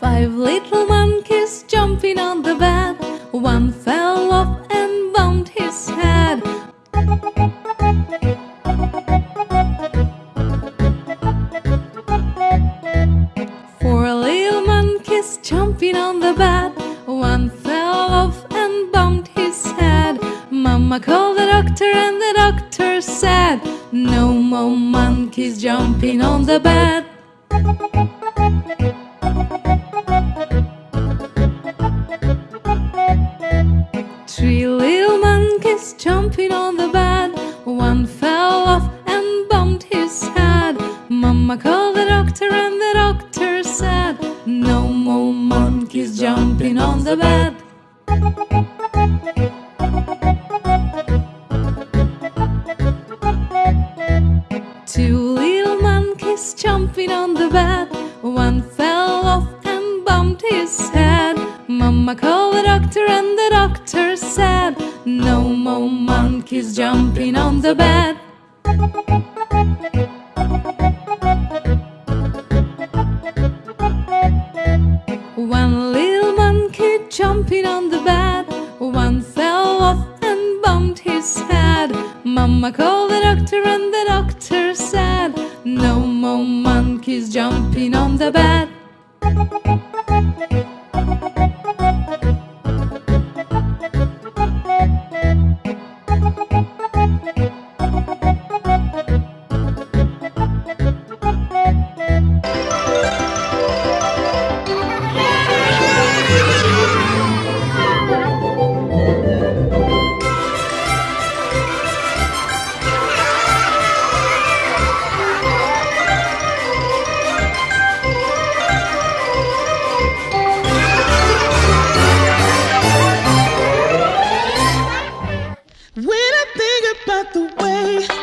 Five little monkeys jumping on the bed. Jumping on the bed. One fell off and bumped his head. Mama called the doctor, and the doctor said, No more monkeys jumping on the bed. Three little monkeys jumping on the bed. One jumping on the bed. Two little monkeys jumping on the bed. One fell off and bumped his head. Mama called the doctor, and the doctor said, No more monkeys jumping on the bed. jumping on the bed. One fell off and bumped his head. Mama called the doctor, and the doctor said, No more monkeys jumping on the bed. away.